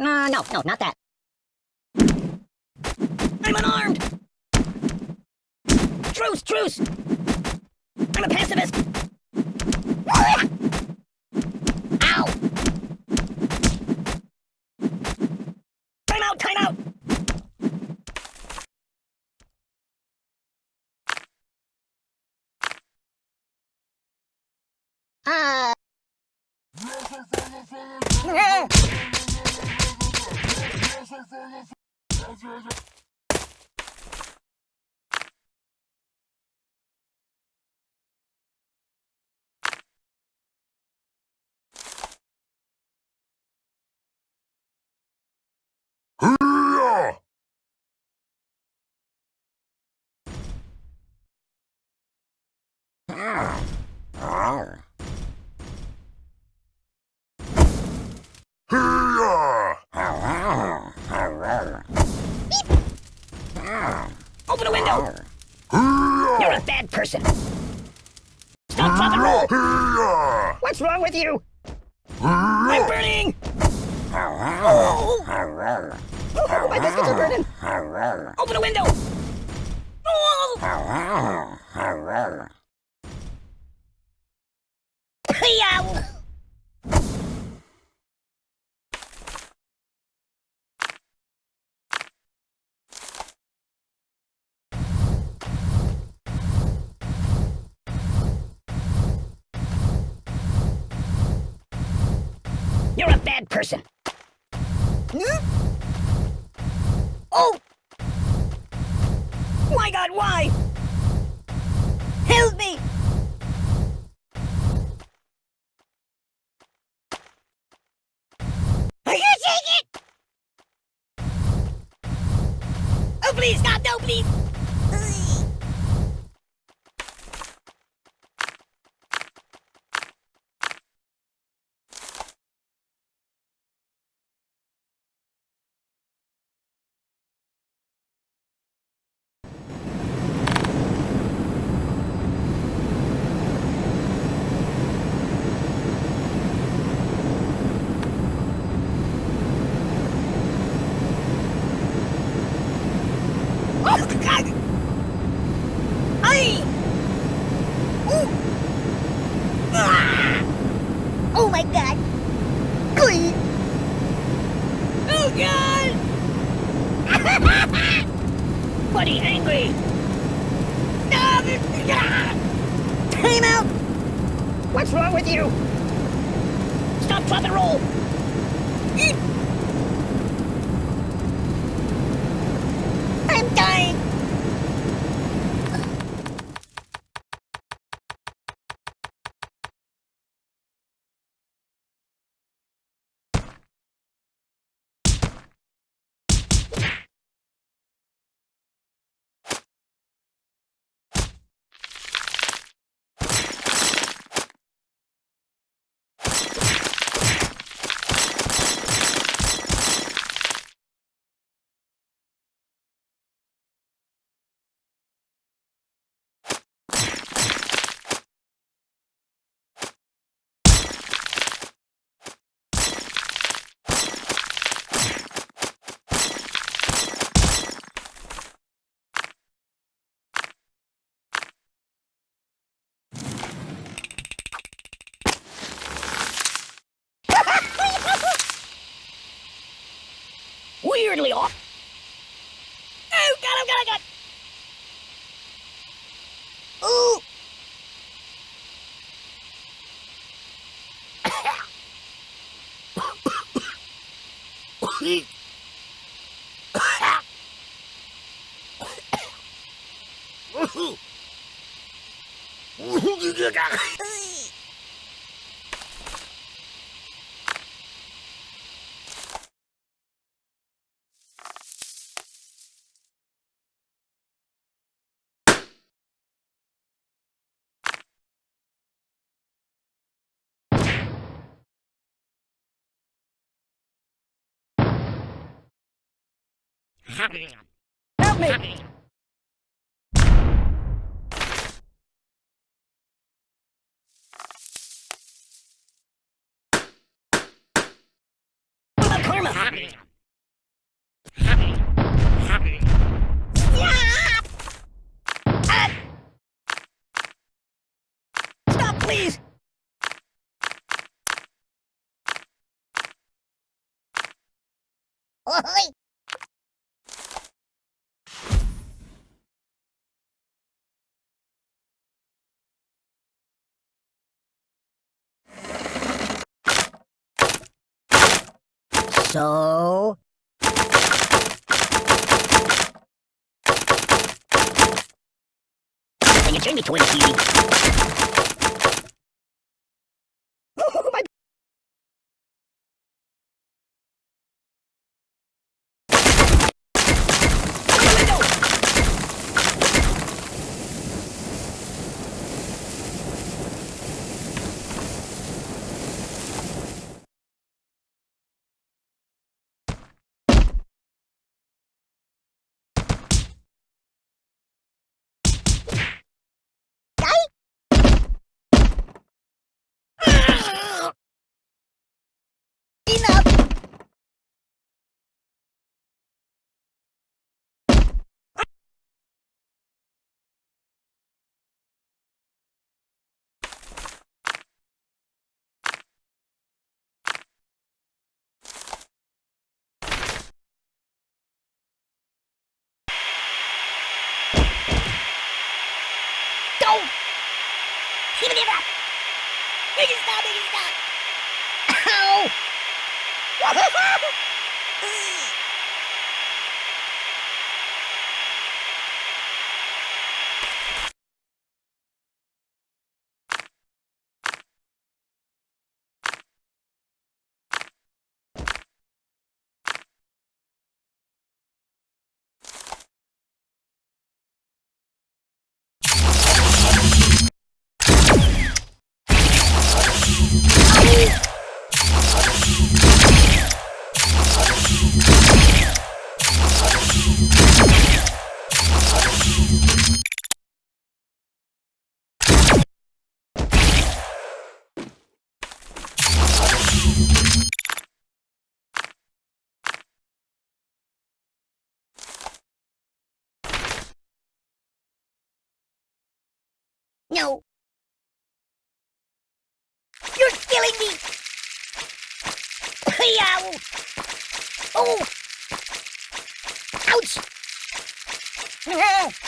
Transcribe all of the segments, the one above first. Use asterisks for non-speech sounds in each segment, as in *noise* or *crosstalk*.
Uh, no, no, not that. I'm unarmed! Truce, truce! I'm a pacifist! Ow! Time out, time out! Uh... 上場ふぅ Open a window! Hurrah! You're a bad person! Stop, and! What's wrong with you? I'm burning! Oh! Oh, my biscuits are burning! Open a window! Oh! Yow! You're a bad person. Hmm? Oh! My God, why? Help me! Are you take it? Oh, please, stop! No, please! Ugh. Oh, God! Ay! Ooh! Ah! Oh, my God! Glee! Buddy, *laughs* angry! *laughs* Time out! What's wrong with you? Stop, drop, and roll! Eat! I'm dying! Weirdly off. Oh, God, oh, God, oh, God! Ooh! Help me! Karma? Please! So? Can you turn me toward the TV? Oh, my... Open the window! Enough! Go! Give it up! Make it stop, make it stop! Ow! *laughs* *laughs* No! You're killing me! *laughs* Yow! Oh! Ouch! *laughs*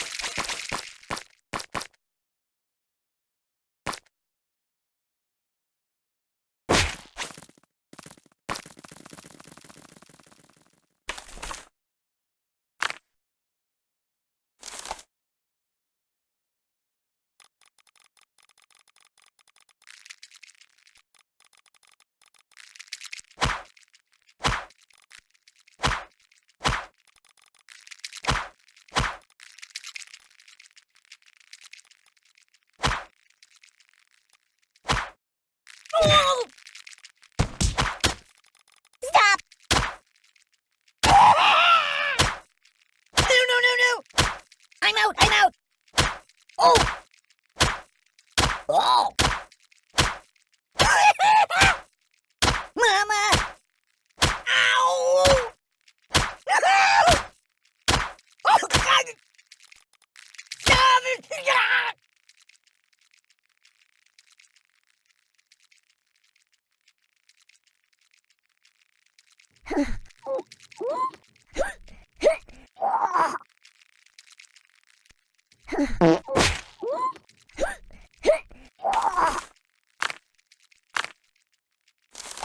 Oh! *laughs*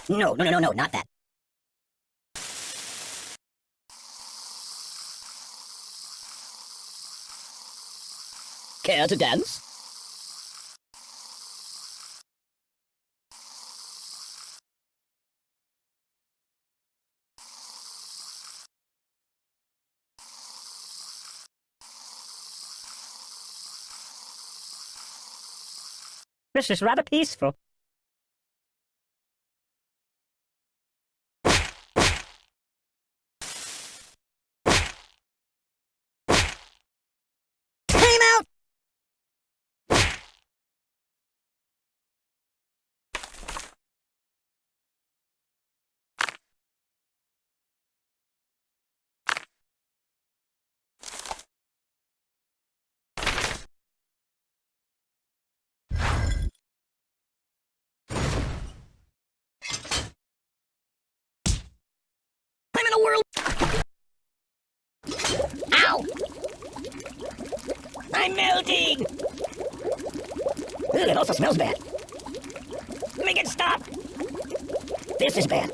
No, no, no, no, no, not that. Care to dance? This is rather peaceful. Time out! in the world? Ow! I'm melting! Ugh, it also smells bad. Make it stop! This is bad.